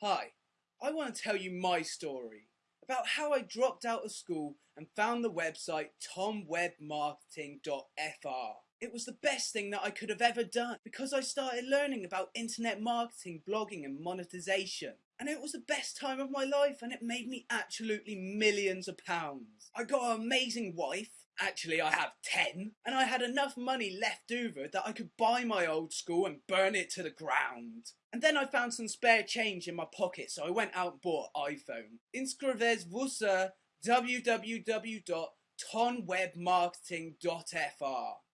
Hi, I want to tell you my story about how I dropped out of school and found the website tonwebmarketing.fr. It was the best thing that I could have ever done because I started learning about internet marketing, blogging and monetization. And it was the best time of my life and it made me absolutely millions of pounds. I got an amazing wife Actually, I have 10. Had enough money left over that I could buy my old school and burn it to the ground. And then I found some spare change in my pocket, so I went out and bought an iPhone. Inscrivez-vous sur www.tonwebmarketing.fr